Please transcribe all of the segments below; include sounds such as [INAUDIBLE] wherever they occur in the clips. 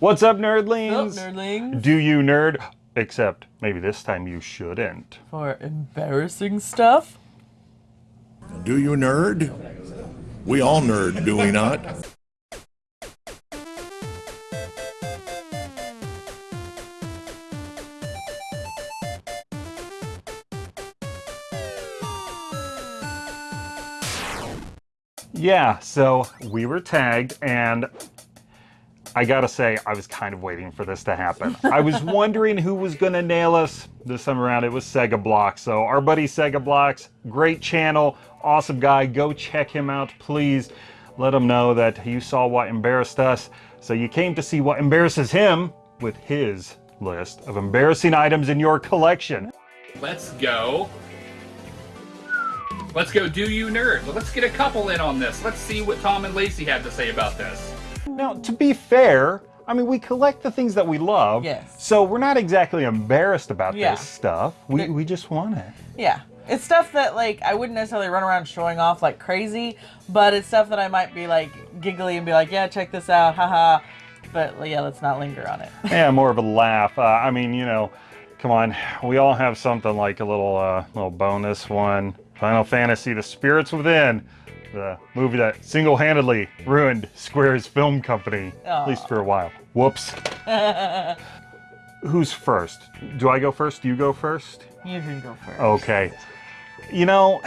What's up, nerdlings? Sup, nerdlings? Do you nerd? Except maybe this time you shouldn't. For embarrassing stuff? Do you nerd? We all nerd, do we not? Yeah, so we were tagged, and I gotta say, I was kind of waiting for this to happen. I was [LAUGHS] wondering who was gonna nail us. This time around, it was Sega Blocks. So, our buddy Sega Blocks, great channel, awesome guy. Go check him out, please. Let him know that you saw what embarrassed us. So, you came to see what embarrasses him with his list of embarrassing items in your collection. Let's go. Let's go do you nerd. Let's get a couple in on this. Let's see what Tom and Lacey had to say about this. Now, to be fair, I mean, we collect the things that we love. Yes. So we're not exactly embarrassed about Yeah. this stuff. We, It- we just want it. Yeah. It's stuff that, like, I wouldn't necessarily run around showing off like crazy, but it's stuff that I might be, like, giggly and be like, yeah, check this out, haha. But, yeah, let's not linger on it. [LAUGHS] Yeah, more of a laugh. Uh, I mean, you know, come on. We all have something like a little, uh, little bonus one. Final Fantasy: The Spirits Within, the movie that single-handedly ruined Square's film company, at least for a while. Whoops. [LAUGHS] Who's first? Do I go first? Do you go first? you can go first. Okay. You know,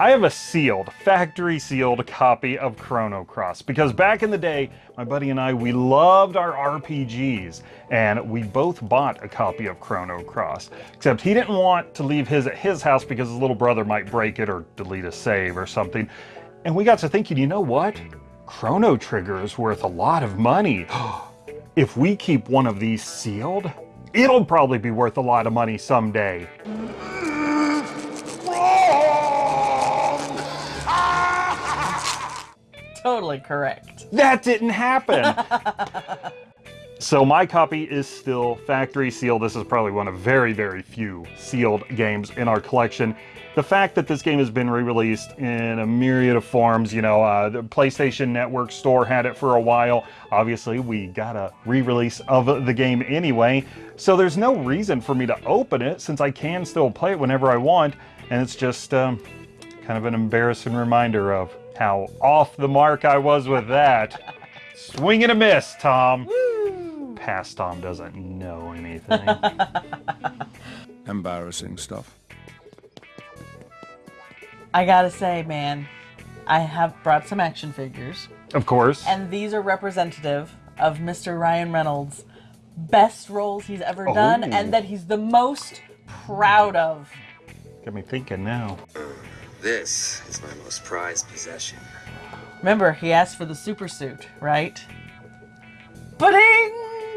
I have a sealed, factory sealed copy of Chrono Cross because back in the day, my buddy and I, we loved our RPGs and we both bought a copy of Chrono Cross. Except he didn't want to leave his at his house because his little brother might break it or delete a save or something. And we got to thinking, you know what? Chrono Trigger is worth a lot of money. [GASPS] if we keep one of these sealed, it'll probably be worth a lot of money someday. Totally correct. That didn't happen. [LAUGHS] so my copy is still factory sealed. This is probably one of very, very few sealed games in our collection. The fact that this game has been re-released in a myriad of forms, you know, uh, the PlayStation Network store had it for a while. Obviously, we got a re-release of the game anyway, so there's no reason for me to open it since I can still play it whenever I want, and it's just um, kind of an embarrassing reminder of how off the mark I was with that. Swing and a miss, Tom. Past Tom doesn't know anything. [LAUGHS] Embarrassing stuff. I gotta say, man, I have brought some action figures, of course. and these are representative of Mr. Ryan Reynolds' best roles he's ever done, Oh. and that he's the most proud of. Got me thinking now. This is my most prized possession. Remember, he asked for the super suit, right? Pudding!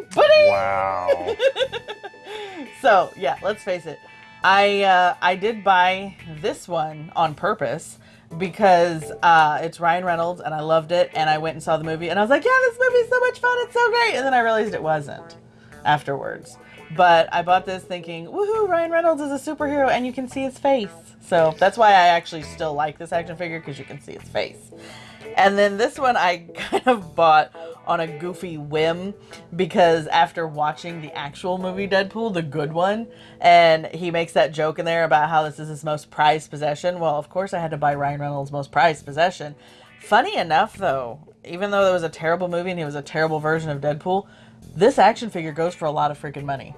Pudding! Wow. [LAUGHS] So yeah, let's face it. I uh, I did buy this one on purpose because uh, it's Ryan Reynolds and I loved it and I went and saw the movie and I was like, yeah, this movie's so much fun, it's so great, and then I realized it wasn't afterwards. But I bought this thinking, woohoo, Ryan Reynolds is a superhero and you can see his face. So that's why I actually still like this action figure because you can see his face. And then this one I [LAUGHS] kind of bought on a goofy whim because after watching the actual movie Deadpool, the good one, and he makes that joke in there about how this is his most prized possession. Well, of course I had to buy Ryan Reynolds' most prized possession. Funny enough though, even though it was a terrible movie and he was a terrible version of Deadpool, this action figure goes for a lot of freaking money.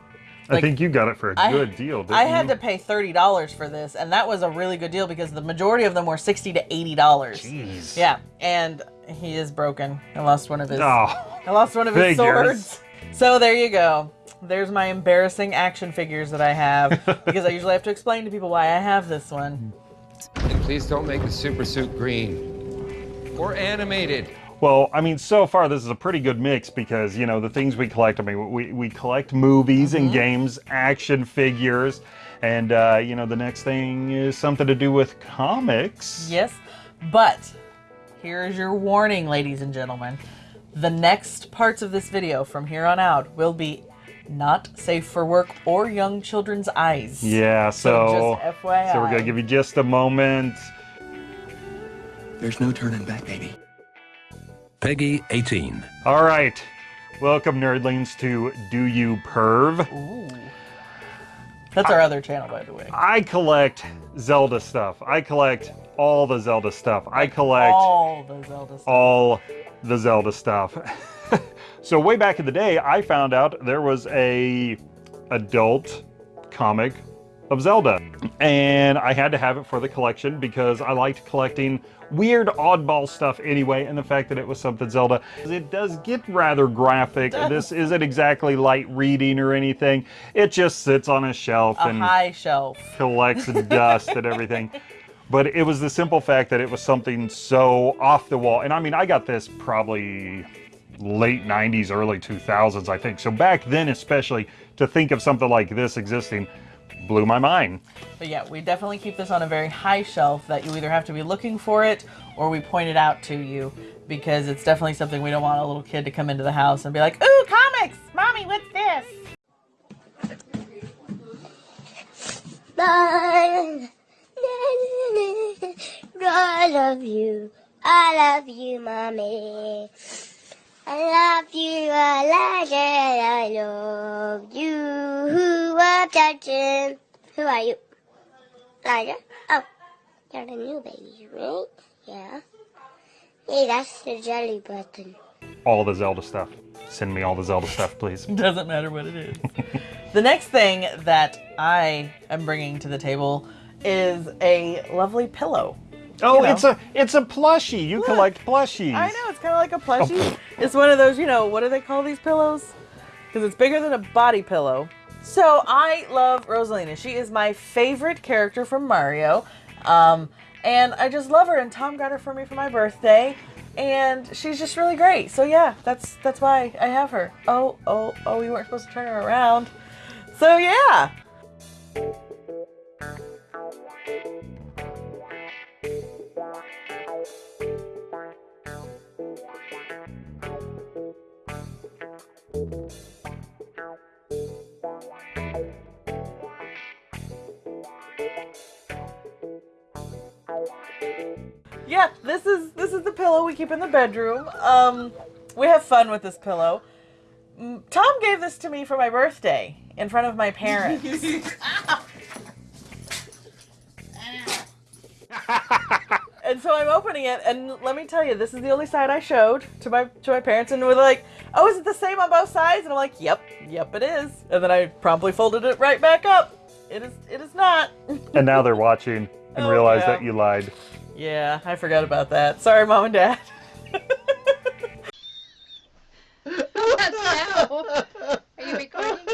I think you got it for a I- good deal, didn't I had you? to pay thirty dollars for this, and that was a really good deal because the majority of them were sixty to eighty dollars. Jeez. Yeah, and he is broken. I lost one of his. Oh, I lost one of his Figures. swords. So there you go. There's my embarrassing action figures that I have [LAUGHS] because I usually have to explain to people why I have this one. And please don't make the super suit green or animated. Well, I mean, so far this is a pretty good mix because, you know, the things we collect, I mean, we, we collect movies Mm-hmm. and games, action figures, and, uh, you know, the next thing is something to do with comics. Yes, but here is your warning, ladies and gentlemen. The next parts of this video from here on out will be not safe for work or young children's eyes. Yeah, so, just FYI. so we're going to give you just a moment. There's no turning back, baby. PEGI 18. All right. Welcome, nerdlings, to Do You Perv? Ooh. That's our other channel, by the way. I collect Zelda stuff. I collect all the Zelda stuff. I collect All the Zelda stuff. all the Zelda stuff. [LAUGHS] so way back in the day, I found out there was a adult comic of Zelda, and I had to have it for the collection because I liked collecting weird oddball stuff anyway, and the fact that it was something Zelda, it does get rather graphic. This isn't exactly light reading or anything. It just sits on a shelf A and high shelf. collects [LAUGHS] dust and everything. But it was the simple fact that it was something so off the wall. And I mean, I got this probably late 90s, early 2000s, I think. So back then, especially, to think of something like this existing blew my mind. But yeah, we definitely keep this on a very high shelf that you either have to be looking for it or we point it out to you because it's definitely something we don't want a little kid to come into the house and be like, ooh, comics! Mommy, what's this? [LAUGHS] I love you. I love you, mommy. I love you, Elijah. I love you. Who I'm touching? Who are you? Elijah? Oh, you're the new baby, right? Yeah. Hey, that's the jelly button. All the Zelda stuff. Send me all the Zelda stuff, please. [LAUGHS] Doesn't matter what it is. the next thing that I am bringing to the table is a lovely pillow. Oh, You know. it's a it's a plushie. You collect plushies. I know, it's kind of like a [LAUGHS] plushie. it's one of those, you know, what do they call these pillows? Because it's bigger than a body pillow. So I love Rosalina. She is my favorite character from Mario. Um, and I just love her. And Tom got her for me for my birthday. And she's just really great. So yeah, that's that's why I have her. Oh, oh, oh, we weren't supposed to turn her around. So yeah. Yeah, this is this is the pillow we keep in the bedroom. Um, we have fun with this pillow. Tom gave this to me for my birthday in front of my parents. [LAUGHS] and so I'm opening it, and let me tell you, this is the only side I showed to my to my parents, and we're like, "Oh, is it the same on both sides?" And I'm like, "Yep, yep, it is." And then I promptly folded it right back up. It is it is not. And now they're watching and [LAUGHS] Oh, realize yeah. that you lied. Yeah, I forgot about that. Sorry, mom and dad. [LAUGHS] What now? Are you recording?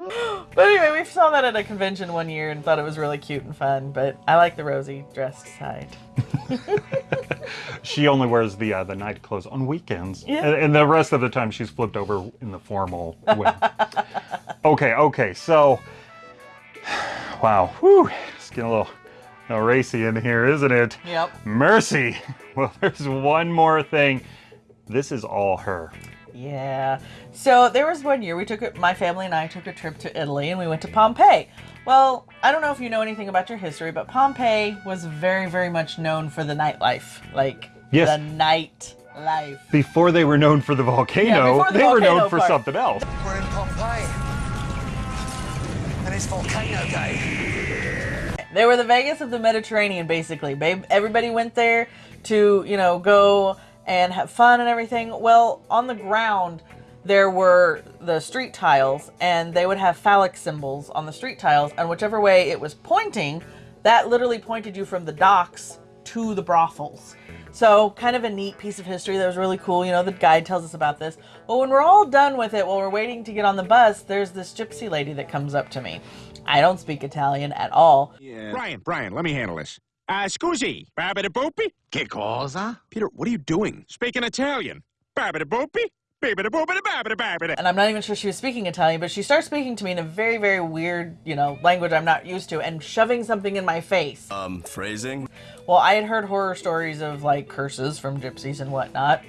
Oh. But anyway, we saw that at a convention one year and thought it was really cute and fun. But I like the rosy dressed side. [LAUGHS] She only wears the uh, the night clothes on weekends, Yeah. and, and the rest of the time she's flipped over in the formal way. [LAUGHS] okay, okay, so [SIGHS] wow, whew, it's getting a little, a little racy in here, isn't it? Yep. Mercy. [LAUGHS] Well, there's one more thing. This is all her. Yeah. So there was one year we took it. My family and I took a trip to Italy, and we went to Pompeii. Well, I don't know if you know anything about your history, but Pompeii was very, very much known for the nightlife, like Yes. the nightlife. Before they were known for the volcano, before the they were volcano known for part. something else. We're in Pompeii. And it's volcano day. They were the Vegas of the Mediterranean, basically. Babe, everybody went there to, you know, go and have fun and everything. Well, on the ground, there were the street tiles, and they would have phallic symbols on the street tiles, and whichever way it was pointing, that literally pointed you from the docks to the brothels. So, kind of a neat piece of history that was really cool. You know, the guide tells us about this. But when we're all done with it, while we're waiting to get on the bus, there's this gypsy lady that comes up to me. I don't speak Italian at all. Brian, Brian, let me handle this. Uh, scusi, babida boopy? Che cosa? Peter, what are you doing? Speaking Italian. Babida boopy? Babida boopida babida babida. and I'm not even sure she was speaking Italian, but she starts speaking to me in a very, very weird, you know, language I'm not used to and shoving something in my face. Um, phrasing? Well, I had heard horror stories of like curses from gypsies and whatnot.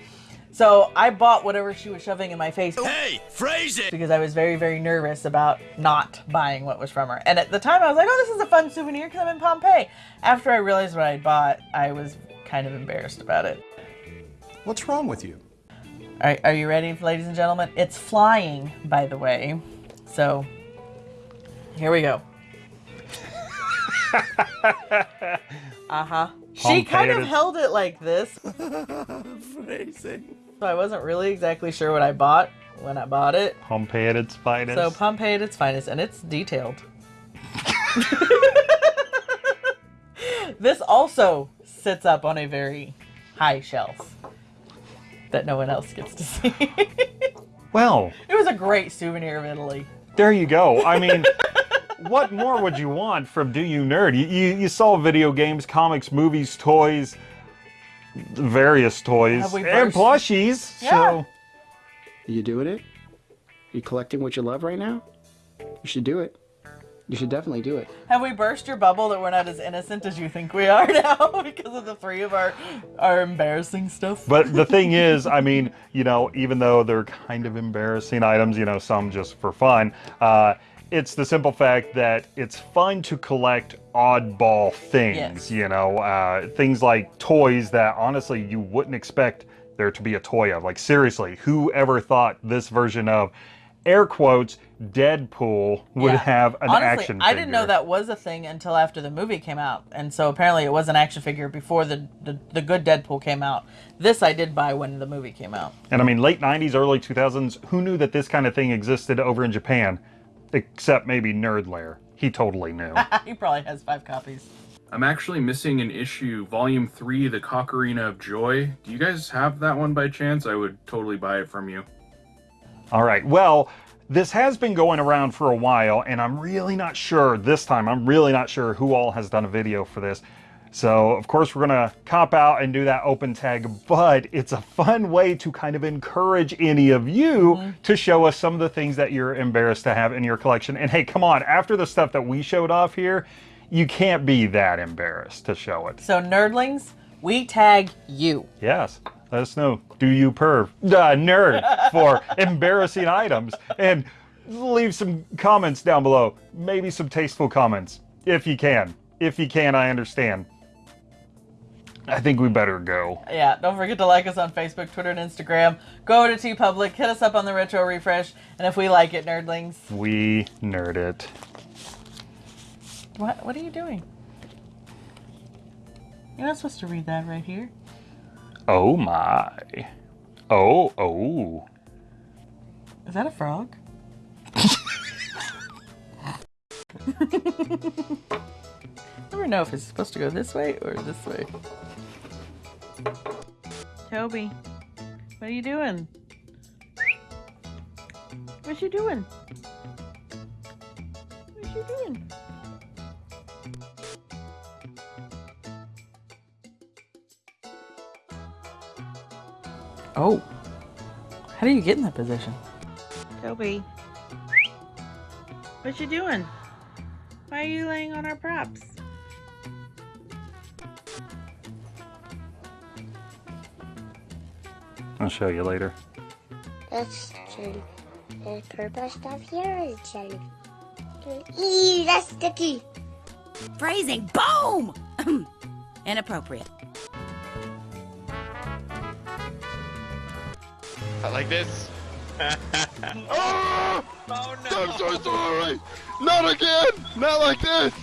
So I bought whatever she was shoving in my face. Hey, phrase it! Because I was very, very nervous about not buying what was from her. And at the time, I was like, oh, this is a fun souvenir because I'm in Pompeii. After I realized what I bought, I was kind of embarrassed about it. What's wrong with you? Are, are you ready, ladies and gentlemen? It's flying, by the way. So, here we go. [LAUGHS] uh huh. She kind of held it like this. [LAUGHS] Phrasing. So I wasn't really exactly sure what I bought when I bought it. Pompeii at its finest. So Pompeii at its finest, and it's detailed. [LAUGHS] this also sits up on a very high shelf that no one else gets to see. [LAUGHS] well, it was a great souvenir of Italy. there you go. I mean, [LAUGHS] what more would you want from Do You Nerd? You, you, you saw video games, comics, movies, toys, various toys, and plushies. Yeah. So You doing it? You collecting what you love right now? You should do it. You should definitely do it. Have we burst your bubble that we're not as innocent as you think we are [LAUGHS] now because of the three of our our embarrassing stuff? But the thing [LAUGHS] is, I mean, you know, even though they're kind of embarrassing items, you know, some just for fun, uh, it's the simple fact that it's fun to collect oddball things, Yes. you know, uh, things like toys that honestly you wouldn't expect there to be a toy of. Like, seriously, who ever thought this version of air quotes Deadpool would Yeah. have an Honestly, action figure? I didn't know that was a thing until after the movie came out, and so apparently it was an action figure before the the, the good Deadpool came out. This I did buy when the movie came out. And I mean, late 90s, early 2000s, who knew that this kind of thing existed over in Japan? Except maybe Nerd Lair. He totally knew. [LAUGHS] he probably has five copies. I'm actually missing an issue, Volume 3, The Cocarina of Joy. Do you guys have that one by chance? I would totally buy it from you. All right, well, this has been going around for a while, and I'm really not sure this time, I'm really not sure who all has done a video for this. So, of course, we're gonna cop out and do that open tag, but it's a fun way to kind of encourage any of you to show us some of the things that you're embarrassed to have in your collection. And hey, come on, after the stuff that we showed off here, you can't be that embarrassed to show it. So nerdlings, we tag you. Yes. Let us know. Do you perv? Uh, nerd [LAUGHS] for embarrassing items. And leave some comments down below. Maybe some tasteful comments. If you can. If you can, I understand. I think we better go. Yeah, don't forget to like us on Facebook, Twitter, and Instagram. Go to TeePublic, hit us up on the retro refresh, and if we like it, nerdlings. We nerd it. What what are you doing? You're not supposed to read that right here. Oh my. Oh, oh. Is that a frog? [LAUGHS] [LAUGHS] Never know if it's supposed to go this way or this way. Toby, what are you doing? What's you doing? What's you doing? Oh. How do you get in that position? Toby. What you doing? Why are you laying on our props? I'll show you later. That's Jen. The purple stuff here is Jen. Eee, that's sticky. Phrasing. Boom! [CLEARS THROAT] Inappropriate. I like this. oh! [LAUGHS] oh no! I'm so sorry! Not again! Not like this!